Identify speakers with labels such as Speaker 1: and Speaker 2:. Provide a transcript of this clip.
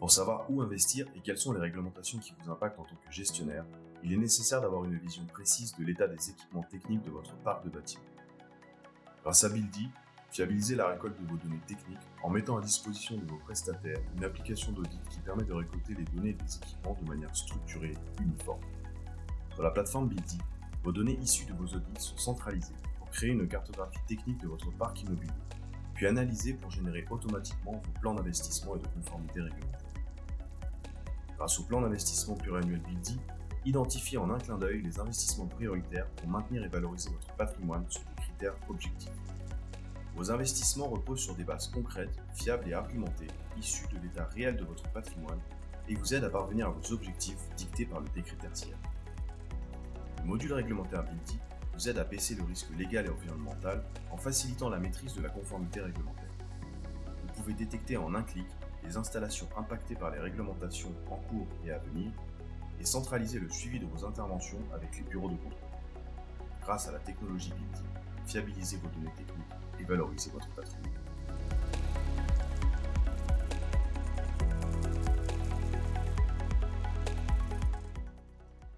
Speaker 1: Pour savoir où investir et quelles sont les réglementations qui vous impactent en tant que gestionnaire, il est nécessaire d'avoir une vision précise de l'état des équipements techniques de votre parc de bâtiments. Grâce à Buildy, fiabilisez la récolte de vos données techniques en mettant à disposition de vos prestataires une application d'audit qui permet de récolter les données des équipements de manière structurée et uniforme. Sur la plateforme Buildy, vos données issues de vos audits sont centralisées pour créer une cartographie technique de votre parc immobilier, puis analysées pour générer automatiquement vos plans d'investissement et de conformité réglementaire. Grâce au plan d'investissement pluriannuel Buildy, identifiez en un clin d'œil les investissements prioritaires pour maintenir et valoriser votre patrimoine sur des critères objectifs. Vos investissements reposent sur des bases concrètes, fiables et argumentées, issues de l'état réel de votre patrimoine et vous aident à parvenir à vos objectifs dictés par le décret tertiaire. Le module réglementaire Buildy vous aide à baisser le risque légal et environnemental en facilitant la maîtrise de la conformité réglementaire. Vous pouvez détecter en un clic les installations impactées par les réglementations en cours et à venir et centraliser le suivi de vos interventions avec les bureaux de contrôle. Grâce à la technologie Buildy, fiabilisez vos données techniques et valorisez votre patrimoine.